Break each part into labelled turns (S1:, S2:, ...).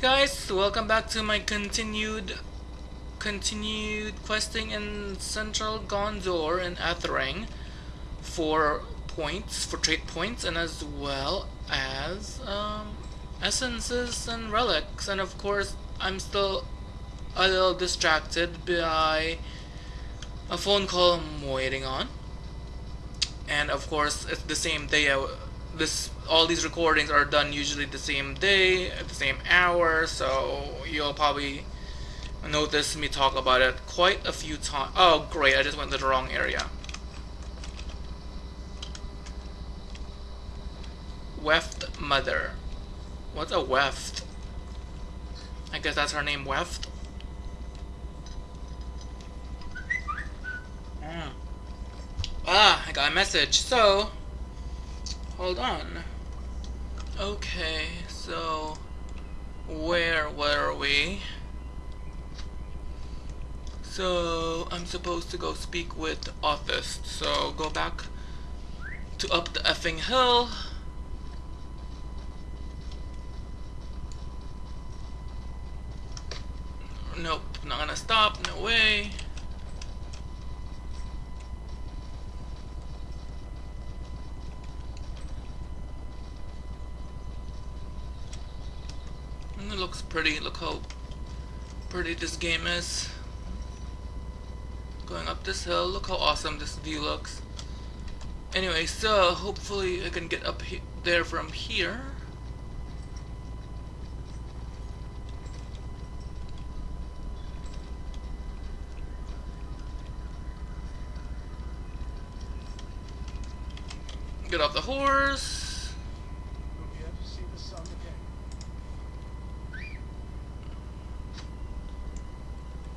S1: guys, welcome back to my continued continued questing in Central Gondor and Ethring for points, for trade points, and as well as um, essences and relics. And of course, I'm still a little distracted by a phone call I'm waiting on. And of course, it's the same day. I, this all these recordings are done usually the same day at the same hour, so you'll probably notice me talk about it quite a few times. Oh, great! I just went to the wrong area. Weft Mother. What's a Weft? I guess that's her name, Weft. Mm. Ah, I got a message. So, hold on. Okay, so where were we? So I'm supposed to go speak with Othist. So go back to up the effing hill. Nope, not gonna stop, no way. it looks pretty, look how pretty this game is. Going up this hill, look how awesome this view looks. Anyway, so hopefully I can get up he there from here. Get off the horse.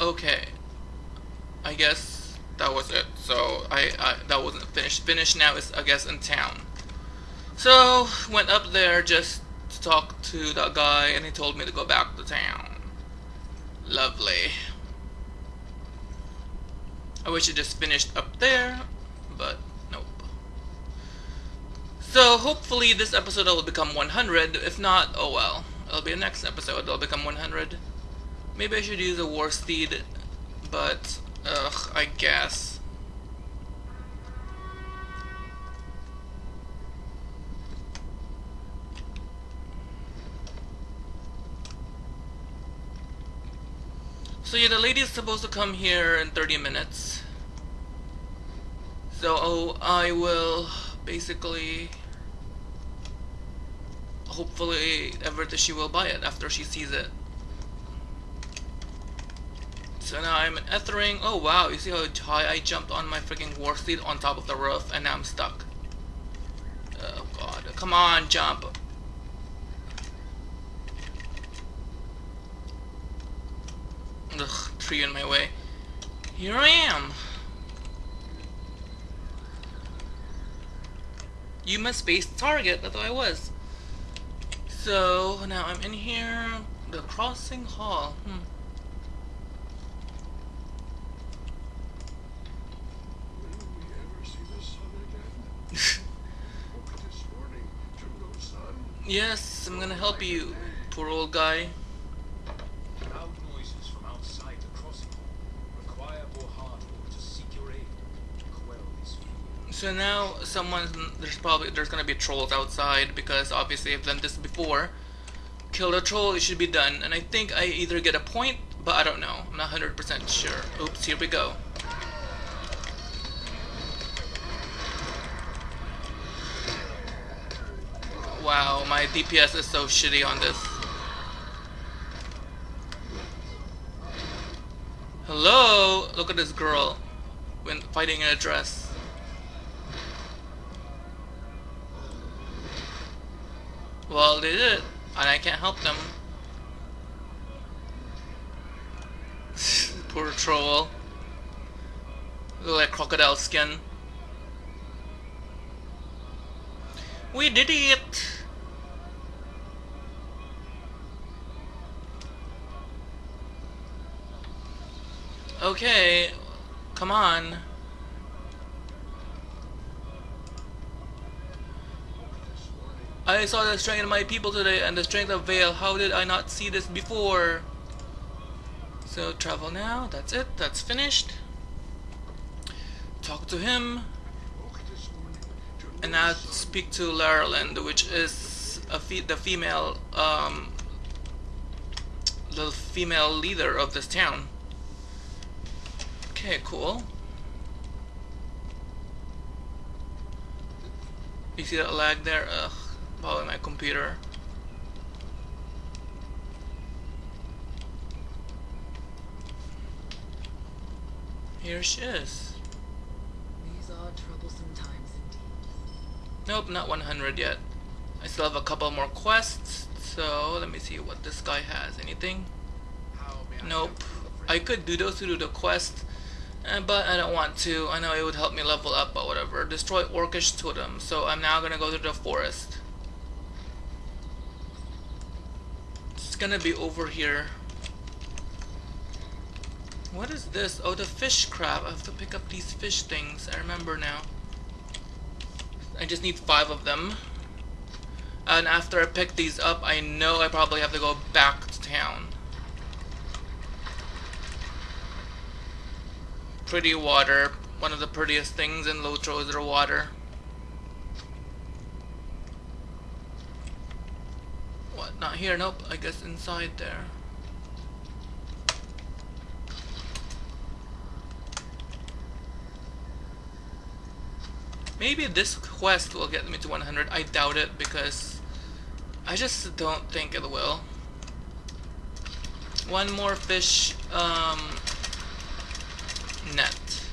S1: Okay. I guess that was it. So I, I that wasn't finished. Finished now is I guess in town. So went up there just to talk to that guy, and he told me to go back to town. Lovely. I wish it just finished up there, but nope. so hopefully this episode will become 100. If not, oh well. It'll be the next episode. It'll become 100. Maybe I should use a war steed, but ugh, I guess. So yeah, the lady is supposed to come here in 30 minutes. So oh, I will basically hopefully ever that she will buy it after she sees it. So now I'm in Ethring. Oh wow, you see how high I jumped on my freaking war steed on top of the roof and now I'm stuck. Oh god, come on, jump. Ugh, tree in my way. Here I am. You must base target, that's what I was. So now I'm in here, the crossing hall. Hmm. Yes, I'm gonna help you, poor old guy. So now someone's there's probably there's gonna be trolls outside because obviously I've done this before. Kill a troll, it should be done. And I think I either get a point, but I don't know. I'm not 100% sure. Oops, here we go. Wow, my DPS is so shitty on this. Hello? Look at this girl when fighting in a dress. Well, they did, and I can't help them. Poor troll. Look like crocodile skin. We did it! Okay, come on. I saw the strength of my people today and the strength of Vale. How did I not see this before? So travel now. That's it. That's finished. Talk to him. And now speak to Larland, which is fe the female, um, the female leader of this town. Okay, cool. You see that lag there? Ugh, probably my computer. Here she is.
S2: These are troublesome times indeed.
S1: Nope, not 100 yet. I still have a couple more quests, so let me see what this guy has. Anything? Nope. I could do those to do the quest, uh, but I don't want to. I know it would help me level up, but whatever. Destroy Orcish Totem, so I'm now gonna go to the forest. It's gonna be over here. What is this? Oh, the fish crab. I have to pick up these fish things. I remember now. I just need five of them. And after I pick these up, I know I probably have to go back to town. Pretty water. One of the prettiest things in Lotro is their water. What? Not here? Nope. I guess inside there. Maybe this quest will get me to 100. I doubt it because I just don't think it will. One more fish um, net.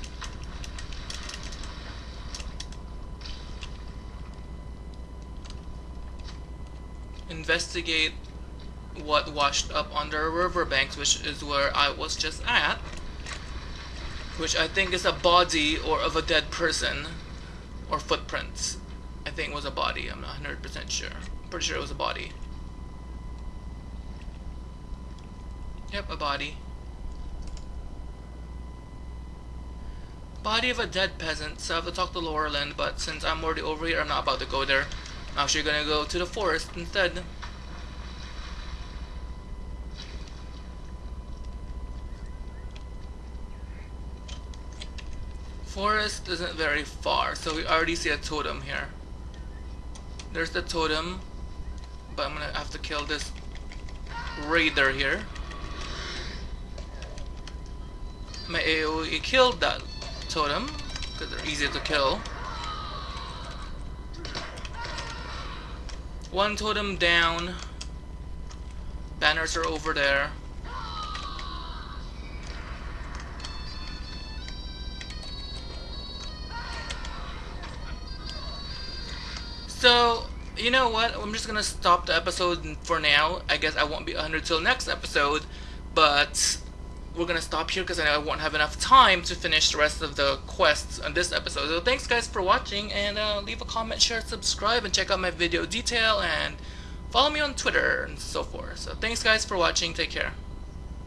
S1: Investigate what washed up on the riverbanks, which is where I was just at. Which I think is a body or of a dead person or footprints. I think was a body. I'm not 100% sure. Pretty sure it was a body. Yep, a body. Body of a dead peasant. So I have to talk to Laurelin, but since I'm already over here, I'm not about to go there. I'm actually gonna go to the forest instead. Forest isn't very far, so we already see a totem here. There's the totem, but I'm gonna have to kill this raider here. My AoE killed that totem, because they're easy to kill. One totem down. Banners are over there. So, you know what? I'm just gonna stop the episode for now. I guess I won't be 100 till next episode, but we're gonna stop here because I won't have enough time to finish the rest of the quests on this episode. So thanks guys for watching, and uh, leave a comment, share, subscribe, and check out my video detail, and follow me on Twitter and so forth. So thanks guys for watching. Take care.